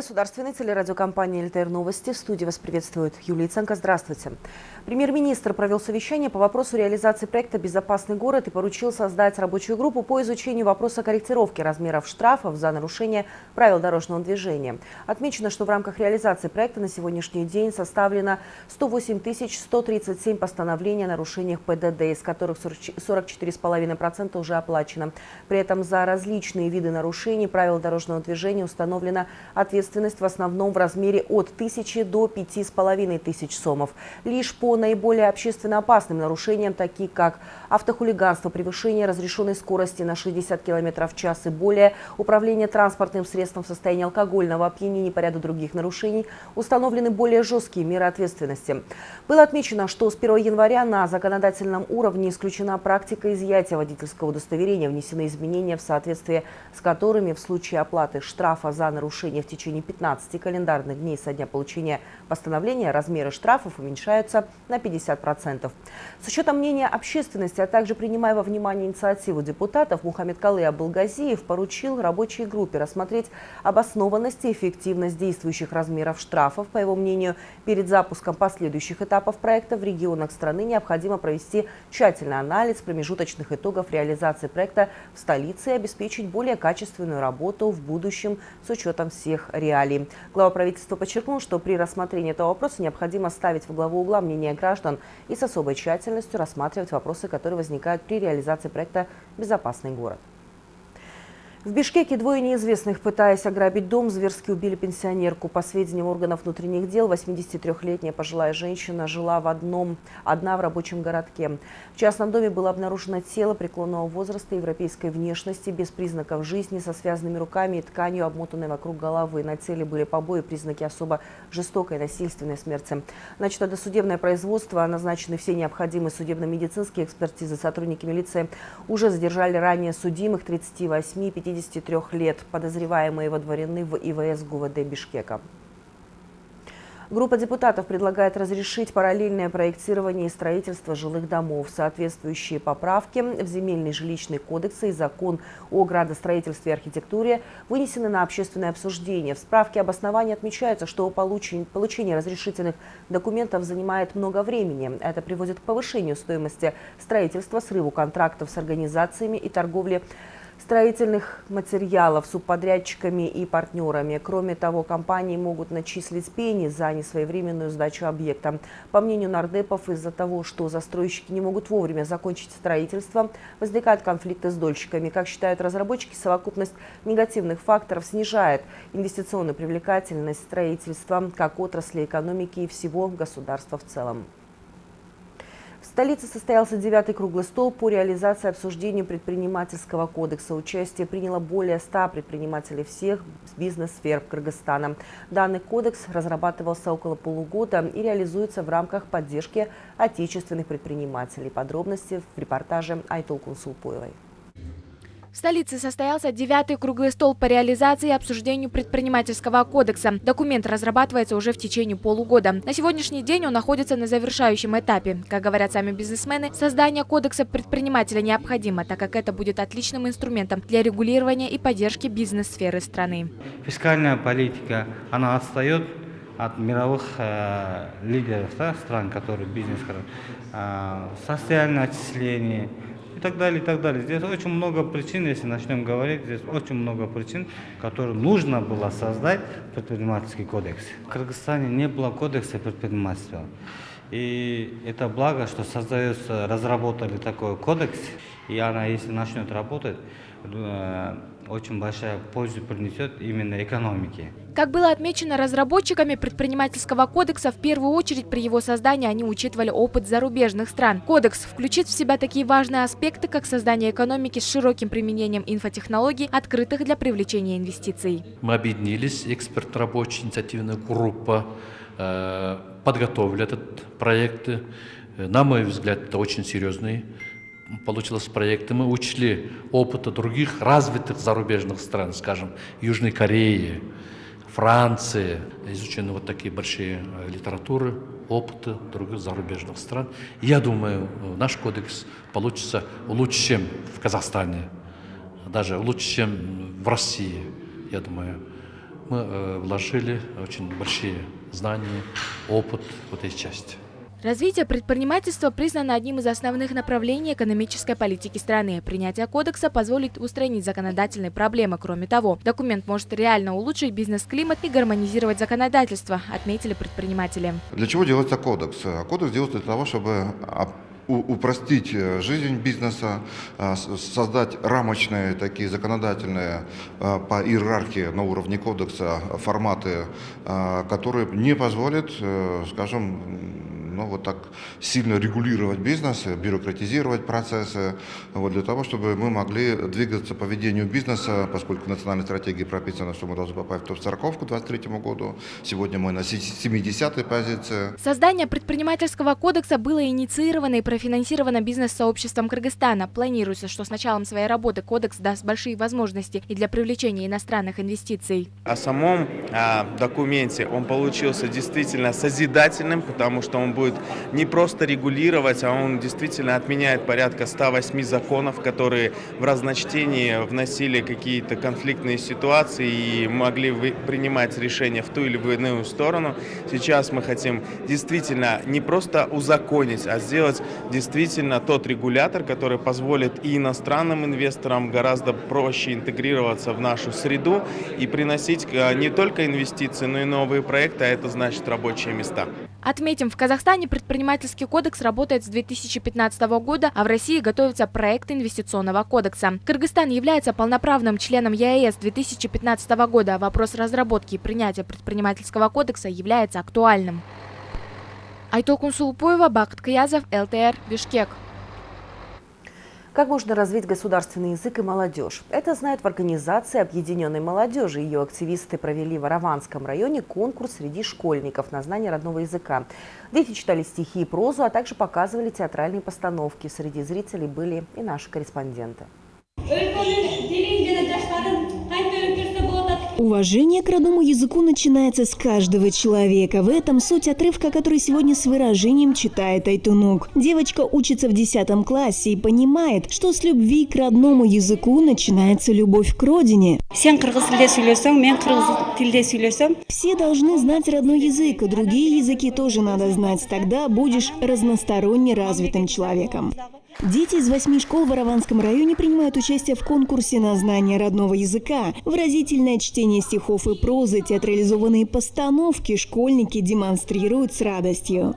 Государственной телерадиокомпании «ЛТР Новости». В студии вас приветствует Юлия Ценко. Здравствуйте. Премьер-министр провел совещание по вопросу реализации проекта «Безопасный город» и поручил создать рабочую группу по изучению вопроса корректировки размеров штрафов за нарушение правил дорожного движения. Отмечено, что в рамках реализации проекта на сегодняшний день составлено 108 137 постановлений о нарушениях ПДД, из которых 44,5% уже оплачено. При этом за различные виды нарушений правил дорожного движения установлено ответственность в основном в размере от 1000 до 5500 сомов. Лишь по наиболее общественно опасным нарушениям, такие как автохулиганство, превышение разрешенной скорости на 60 км в час и более, управление транспортным средством в состоянии алкогольного опьянения и ряду других нарушений, установлены более жесткие меры ответственности. Было отмечено, что с 1 января на законодательном уровне исключена практика изъятия водительского удостоверения, внесены изменения, в соответствии с которыми в случае оплаты штрафа за нарушение в течение 15 календарных дней со дня получения постановления размеры штрафов уменьшаются на 50%. С учетом мнения общественности, а также принимая во внимание инициативу депутатов, Мухаммед Калы Абылгазиев поручил рабочей группе рассмотреть обоснованность и эффективность действующих размеров штрафов. По его мнению, перед запуском последующих этапов проекта в регионах страны необходимо провести тщательный анализ промежуточных итогов реализации проекта в столице и обеспечить более качественную работу в будущем с учетом всех всех реалий. Глава правительства подчеркнул, что при рассмотрении этого вопроса необходимо ставить в главу угла мнение граждан и с особой тщательностью рассматривать вопросы, которые возникают при реализации проекта «Безопасный город». В Бишкеке двое неизвестных, пытаясь ограбить дом, зверски убили пенсионерку. По сведениям органов внутренних дел, 83-летняя пожилая женщина жила в одном, одна в рабочем городке. В частном доме было обнаружено тело преклонного возраста европейской внешности, без признаков жизни, со связанными руками и тканью, обмотанной вокруг головы. На теле были побои, признаки особо жестокой насильственной смерти. Начато досудебное производство, назначены все необходимые судебно-медицинские экспертизы. Сотрудники милиции уже задержали ранее судимых 38 50 53 лет, подозреваемые водворены в ИВС ГУВД Бишкека. Группа депутатов предлагает разрешить параллельное проектирование и строительство жилых домов. Соответствующие поправки в Земельный жилищный кодекс и закон о градостроительстве и архитектуре вынесены на общественное обсуждение. В справке об основании отмечается, что получение разрешительных документов занимает много времени. Это приводит к повышению стоимости строительства, срыву контрактов с организациями и торговли строительных материалов субподрядчиками и партнерами. Кроме того, компании могут начислить пени за несвоевременную сдачу объекта. По мнению нардепов, из-за того, что застройщики не могут вовремя закончить строительство, возникают конфликты с дольщиками. Как считают разработчики, совокупность негативных факторов снижает инвестиционную привлекательность строительства как отрасли экономики и всего государства в целом. Столице состоялся девятый круглый стол по реализации обсуждения предпринимательского кодекса. Участие приняло более ста предпринимателей всех бизнес-сфер Кыргызстана. Данный кодекс разрабатывался около полугода и реализуется в рамках поддержки отечественных предпринимателей. Подробности в репортаже Айтол Кунсулпоевой. В столице состоялся девятый круглый стол по реализации и обсуждению предпринимательского кодекса. Документ разрабатывается уже в течение полугода. На сегодняшний день он находится на завершающем этапе. Как говорят сами бизнесмены, создание кодекса предпринимателя необходимо, так как это будет отличным инструментом для регулирования и поддержки бизнес-сферы страны. Фискальная политика, она отстает от мировых э, лидеров да, стран, которые бизнес, э, социальное отчисление, и так далее, и так далее. Здесь очень много причин, если начнем говорить, здесь очень много причин, которые нужно было создать предпринимательский кодекс. В Кыргызстане не было кодекса предпринимательства. И это благо, что создается, разработали такой кодекс, и она, если начнет работать, э, очень большая пользу принесет именно экономике. Как было отмечено разработчиками предпринимательского кодекса, в первую очередь при его создании они учитывали опыт зарубежных стран. Кодекс включит в себя такие важные аспекты, как создание экономики с широким применением инфотехнологий, открытых для привлечения инвестиций. Мы объединились, эксперт-рабочая инициативная группа, э, подготовили этот проект. На мой взгляд, это очень серьезный получилось проекты. Мы учли опыта других развитых зарубежных стран, скажем, Южной Кореи, Франции. Изучены вот такие большие э, литературы, опыты других зарубежных стран. Я думаю, наш кодекс получится лучше, чем в Казахстане, даже лучше, чем в России, я думаю. мы э, вложили очень большие знания, опыт в этой части. Развитие предпринимательства признано одним из основных направлений экономической политики страны. Принятие кодекса позволит устранить законодательные проблемы. Кроме того, документ может реально улучшить бизнес-климат и гармонизировать законодательство, отметили предприниматели. Для чего делается кодекс? Кодекс делается для того, чтобы упростить э, жизнь бизнеса, э, создать рамочные такие законодательные э, по иерархии на уровне кодекса форматы, которые не позволят, скажем, ну, вот так сильно регулировать бизнес, бюрократизировать процессы, вот, для того, чтобы мы могли двигаться по ведению бизнеса, поскольку в национальной стратегии прописано, что мы должны попасть в топ-40 к 2023 году. Сегодня мы на 70-й позиции. Создание предпринимательского кодекса было инициировано и профинансировано бизнес-сообществом Кыргызстана. Планируется, что с началом своей работы кодекс даст большие возможности и для привлечения иностранных инвестиций. О самом а, документе он получился действительно созидательным, потому что он будет не просто регулировать, а он действительно отменяет порядка 108 законов, которые в разночтении вносили какие-то конфликтные ситуации и могли принимать решения в ту или в иную сторону. Сейчас мы хотим действительно не просто узаконить, а сделать действительно тот регулятор, который позволит и иностранным инвесторам гораздо проще интегрироваться в нашу среду и приносить э, не только инвестиции, но и новые проекты, а это значит рабочие места. Отметим, в Казахстане предпринимательский кодекс работает с 2015 года, а в России готовится проект инвестиционного кодекса. Кыргызстан является полноправным членом ЕАЭС 2015 года. Вопрос разработки и принятия предпринимательского кодекса является актуальным. Айтолкун Сулпоева, Бакт Каязов, ЛТР, Бишкек. Как можно развить государственный язык и молодежь? Это знают в организации Объединенной молодежи. Ее активисты провели в Араванском районе конкурс среди школьников на знание родного языка. Дети читали стихи и прозу, а также показывали театральные постановки. Среди зрителей были и наши корреспонденты. Уважение к родному языку начинается с каждого человека. В этом суть отрывка, который сегодня с выражением читает Айтунук. Девочка учится в 10 классе и понимает, что с любви к родному языку начинается любовь к родине. Все должны знать родной язык, и другие языки тоже надо знать. Тогда будешь разносторонне развитым человеком. Дети из восьми школ в Араванском районе принимают участие в конкурсе на знание родного языка. Выразительное чтение стихов и прозы, театрализованные постановки школьники демонстрируют с радостью.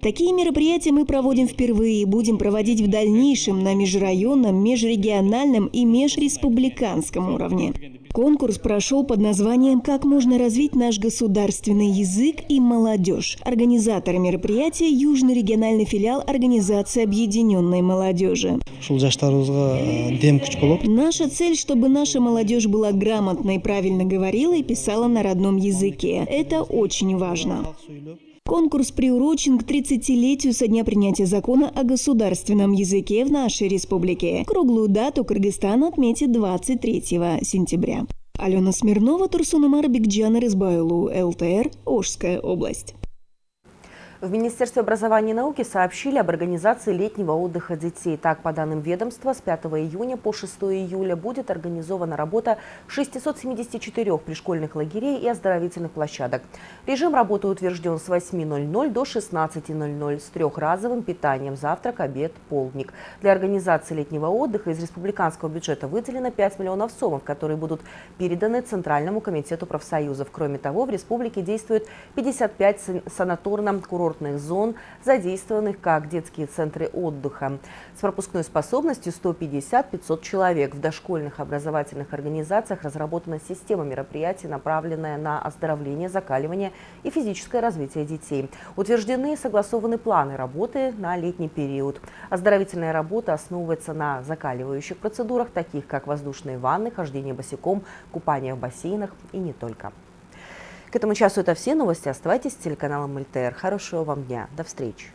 Такие мероприятия мы проводим впервые и будем проводить в дальнейшем на межрайонном, межрегиональном и межреспубликанском уровне. Конкурс прошел под названием «Как можно развить наш государственный язык и молодежь». Организаторы мероприятия – Южный региональный филиал Организации Объединенной молодежи. Наша цель, чтобы наша молодежь была грамотна и правильно говорила и писала на родном языке. Это очень важно. Конкурс приурочен к 30-летию со дня принятия закона о государственном языке в нашей республике. Круглую дату Кыргызстан отметит 23 сентября. Алена Смирнова, Турсунумар Бигджан Рызбайлу, ЛТР, Ожская область. В Министерстве образования и науки сообщили об организации летнего отдыха детей. Так, по данным ведомства, с 5 июня по 6 июля будет организована работа 674 пришкольных лагерей и оздоровительных площадок. Режим работы утвержден с 8.00 до 16.00 с трехразовым питанием, завтрак, обед, полдник. Для организации летнего отдыха из республиканского бюджета выделено 5 миллионов сомов, которые будут переданы Центральному комитету профсоюзов. Кроме того, в республике действует 55 санаторно-курортных курортных зон, задействованных как детские центры отдыха. С пропускной способностью 150-500 человек. В дошкольных образовательных организациях разработана система мероприятий, направленная на оздоровление, закаливание и физическое развитие детей. Утверждены и согласованы планы работы на летний период. Оздоровительная работа основывается на закаливающих процедурах, таких как воздушные ванны, хождение босиком, купание в бассейнах и не только. К этому часу это все новости. Оставайтесь с телеканалом ЛТР. Хорошего вам дня. До встречи.